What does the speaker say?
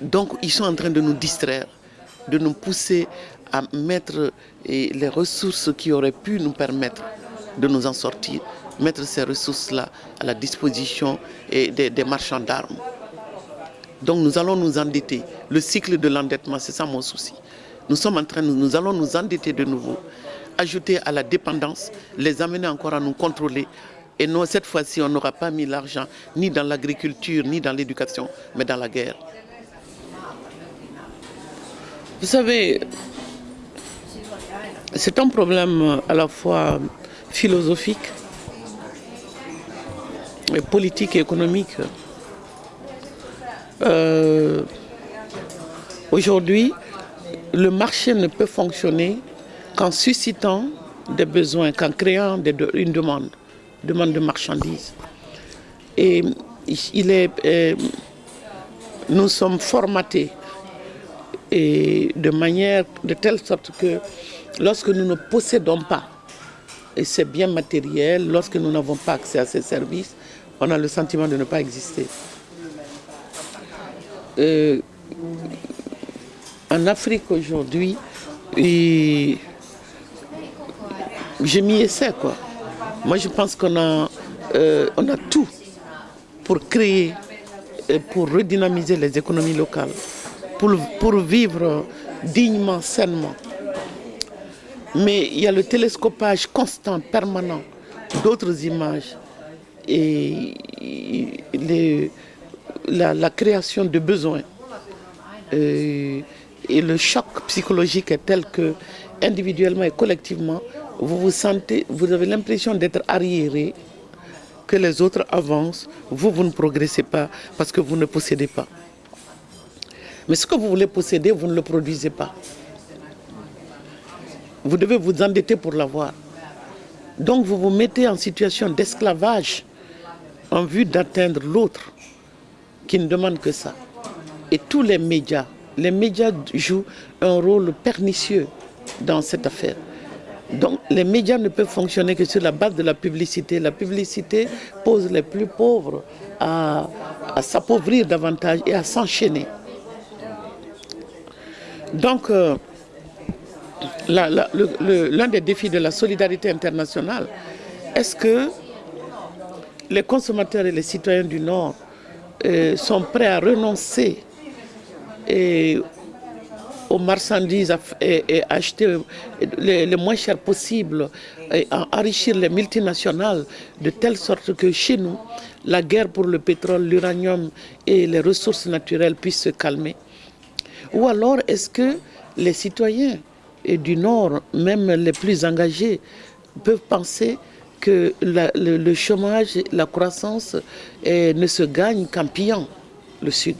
Donc ils sont en train de nous distraire, de nous pousser à mettre les ressources qui auraient pu nous permettre de nous en sortir, mettre ces ressources-là à la disposition des, marchands d'armes. Donc nous allons nous endetter. Le cycle de l'endettement, c'est ça mon souci. Nous sommes en train, nous allons nous endetter de nouveau, ajouter à la dépendance, les amener encore à nous contrôler. Et non, cette fois-ci, on n'aura pas mis l'argent ni dans l'agriculture, ni dans l'éducation, mais dans la guerre. Vous savez, c'est un problème à la fois philosophique, politique et économique. Euh, Aujourd'hui, le marché ne peut fonctionner qu'en suscitant des besoins, qu'en créant une demande, demande de marchandises. Et il est, euh, nous sommes formatés et de manière de telle sorte que lorsque nous ne possédons pas et ces biens matériels, lorsque nous n'avons pas accès à ces services, on a le sentiment de ne pas exister. Euh, en Afrique aujourd'hui, je m'y essaie quoi. Moi je pense qu'on a, euh, a tout pour créer, pour redynamiser les économies locales, pour, vivre dignement, sainement. Mais il y a le télescopage constant, permanent d'autres images et la, création de besoins. Euh, et le choc psychologique est tel que, individuellement et collectivement, vous vous sentez, vous avez l'impression d'être arriéré, que les autres avancent, vous, vous ne progressez pas parce que vous ne possédez pas. Mais ce que vous voulez posséder, vous ne le produisez pas. Vous devez vous endetter pour l'avoir. Donc vous vous mettez en situation d'esclavage en vue d'atteindre l'autre qui ne demande que ça. Et tous les médias, les médias jouent un rôle pernicieux dans cette affaire. Donc les médias ne peuvent fonctionner que sur la base de la publicité. La publicité pose les plus pauvres à, s'appauvrir davantage et à s'enchaîner. Donc euh, l'un des défis de la solidarité internationale, est-ce que les consommateurs et les citoyens du Nord euh, sont prêts à renoncer aux marchandises et, acheter le, moins cher possible et enrichir les multinationales de telle sorte que chez nous, la guerre pour le pétrole, l'uranium et les ressources naturelles puissent se calmer? Ou alors est-ce que les citoyens du Nord, même les plus engagés, peuvent penser que le, chômage, la croissance ne se gagne qu'en pillant le Sud?